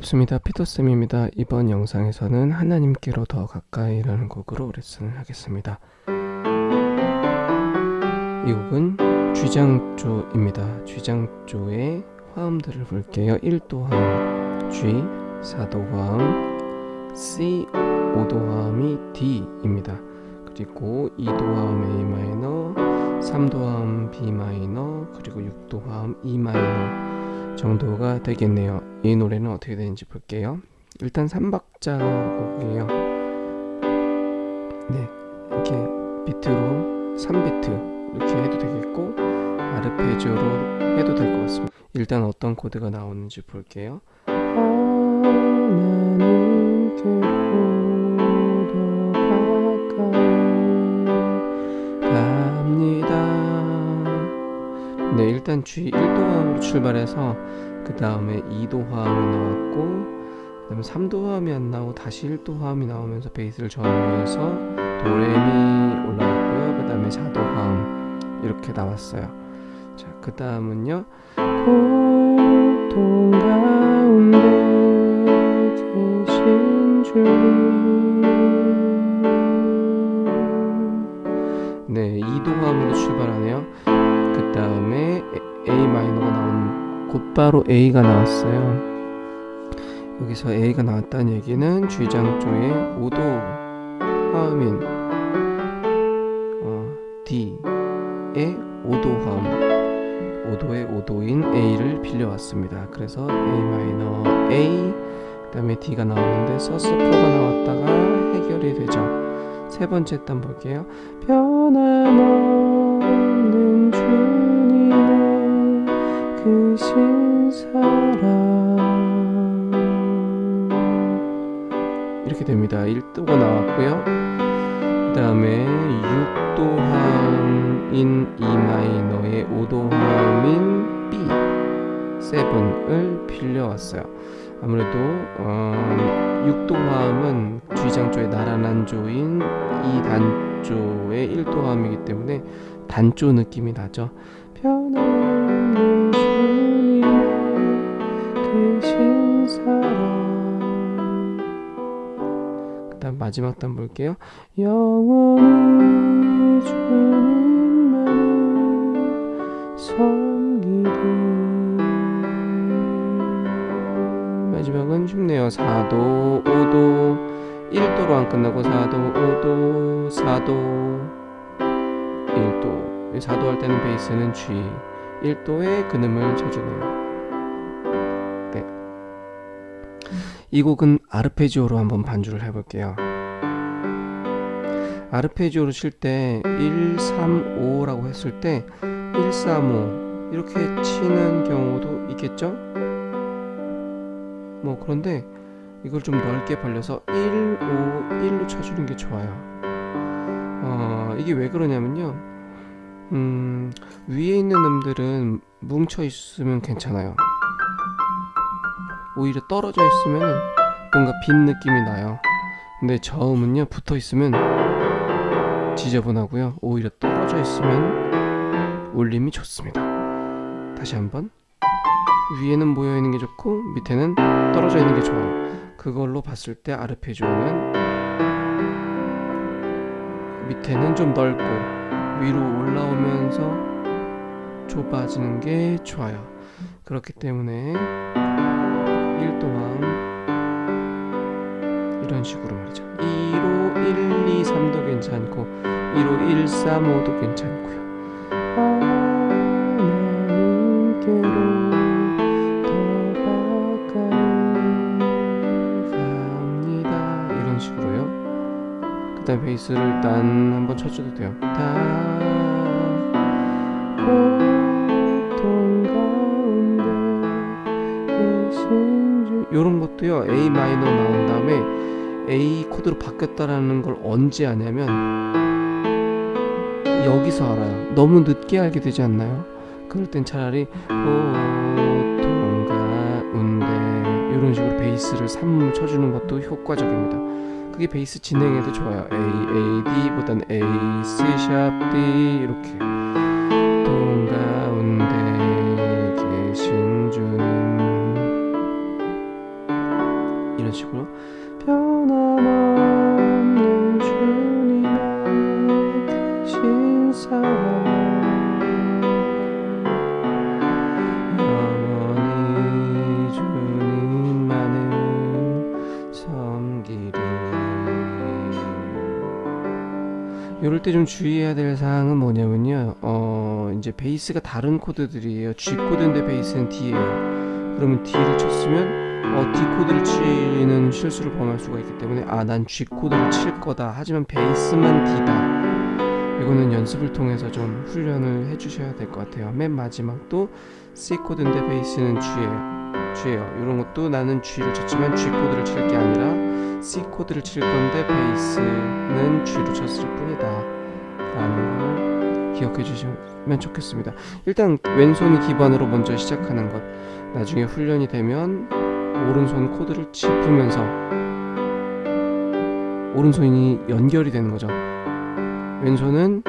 반갑습니다. 피터쌤입니다. 이번 영상에서는 하나님께로 더 가까이 라는 곡으로 레슨을 하겠습니다. 이 곡은 쥐장조입니다. 쥐장조의 화음들을 볼게요. 1도 화음 G, 4도 화음 C, 5도 화음이 D입니다. 그리고 2도 화음 A 마이너, 3도 화음 B 마이너, 그리고 6도 화음 E 마이너 정도가 되겠네요. 이 노래는 어떻게 되는지 볼게요. 일단 3박자 곡이에요. 네 이렇게 비트로 3비트 이렇게 해도 되겠고 아르페지오로 해도 될 것 같습니다. 일단 어떤 코드가 나오는지 볼게요 일단 G 1도화음으로 출발해서 그 다음에 2도 화음이 나왔고 그 다음에 3도 화음이 안 나오고 다시 1도 화음이 나오면서 베이스를 전후해서 도레미 올라왔고요. 그 다음에 4도 화음 이렇게 나왔어요. 자 그 다음은요. 고통 가운데 계신 주 바로 A가 나왔어요. 여기서 A가 나왔다는 얘기는 G장조의 5도 화음인 어, D의 5도 화음 5도의 5도인 A를 빌려왔습니다. 그래서 A 마이너 A 그 다음에 D가 나오는데 서스포가 나왔다가 해결이 되죠. 세 번째 단 볼게요. 변함없는 주님의 크신 사랑. 이렇게 됩니다. 1도가 나왔고요. 그 다음에 6도 화음인 E 마이너의 5도 화음인 B. 7을 빌려왔어요. 아무래도 어, 6도 화음은 G장조의 나란한 조인 이 단조의 1도 화음이기 때문에 단조 느낌이 나죠. 변함 마지막 단 볼게요. 영원히 마지막은 쉽네요. 4도 5도. 1도로 안 끝나고 4도 5도. 4도. 1도. 4도 할 때는 베이스는 G 1도의 근음을 쳐주네요. 네. 이 곡은 아르페지오로 한번 반주를 해볼게요 아르페지오로 칠 때 1, 3, 5라고 했을 때 1, 3, 5 이렇게 치는 경우도 있겠죠? 뭐 그런데 이걸 좀 넓게 벌려서 1, 5, 1로 쳐주는 게 좋아요. 어, 이게 왜 그러냐면요. 음, 위에 있는 음들은 뭉쳐 있으면 괜찮아요. 오히려 떨어져 있으면 뭔가 빈 느낌이 나요. 근데 저음은요 붙어 있으면 지저분하고요. 오히려 떨어져 있으면 울림이 좋습니다. 다시 한번. 위에는 모여 있는 게 좋고 밑에는 떨어져 있는 게 좋아요. 그걸로 봤을 때 아르페지오는 밑에는 좀 넓고 위로 올라오면서 좁아지는 게 좋아요. 그렇기 때문에 1도함 이런 식으로 말이죠 2로 1, 2, 3도 괜찮고 2로 1, 3, 5도 괜찮고요. 하나님께로 그 다음 베이스를 일단 한번 쳐줘도 돼요. 요런 것도요 A 마이너 나온 다음에 A 코드로 바뀌었다라는 걸 언제 아냐면 여기서 알아요. 너무 늦게 알게 되지 않나요? 그럴 땐 차라리 보통 가운데 이런 식으로 베이스를 3을 쳐주는 것도 효과적입니다. 그게 베이스 진행에도 좋아요. A, A, D 보단 A, C, 샵, D 이렇게 이럴 때 좀 주의해야 될 사항은 뭐냐면요. 어 이제 베이스가 다른 코드들이에요. G 코드인데 베이스는 D예요. 그러면 D를 쳤으면 어, D 코드를 치는 실수를 범할 수가 있기 때문에 아 난 G 코드를 칠 거다. 하지만 베이스만 D다. 이거는 연습을 통해서 좀 훈련을 해주셔야 될 것 같아요. 맨 마지막도 C 코드인데 베이스는 G예요 G예요. 이런 것도 나는 G를 쳤지만 G 코드를 칠 게 아니라 C 코드를 칠 건데 베이스는 G로 쳤을 뿐이다. 라는 걸 기억해 주시면 좋겠습니다. 일단 왼손이 기반으로 먼저 시작하는 것. 나중에 훈련이 되면 오른손 코드를 짚으면서 오른손이 연결이 되는 거죠. 왼손은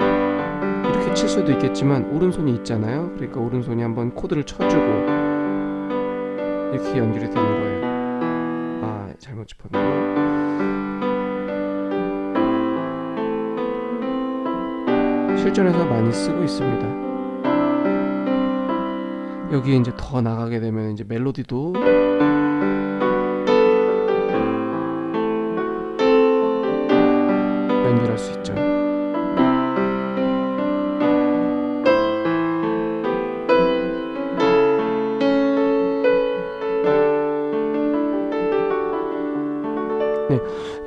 이렇게 칠 수도 있겠지만 오른손이 있잖아요. 그러니까 오른손이 한번 코드를 쳐주고 이렇게 연결이 되는 거예요. 아 잘못 짚었네요 실전에서 많이 쓰고 있습니다. 여기에 이제 더 나가게 되면 이제 멜로디도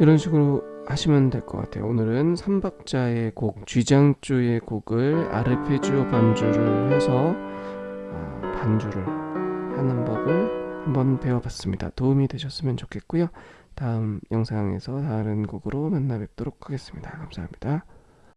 이런 식으로 하시면 될 것 같아요. 오늘은 3박자의 곡, 쥐장조의 곡을 아르페지오 반주를 해서 어, 반주를 하는 법을 한번 배워봤습니다. 도움이 되셨으면 좋겠고요. 다음 영상에서 다른 곡으로 만나 뵙도록 하겠습니다. 감사합니다.